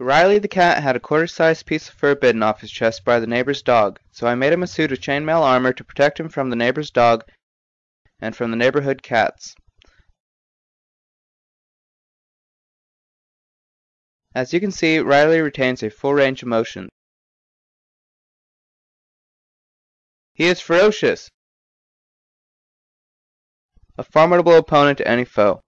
Riley the cat had a quarter sized piece of fur bitten off his chest by the neighbor's dog, so I made him a suit of chain mail armour to protect him from the neighbor's dog and from the neighbourhood cats. As you can see, Riley retains a full range of motion. He is ferocious, a formidable opponent to any foe.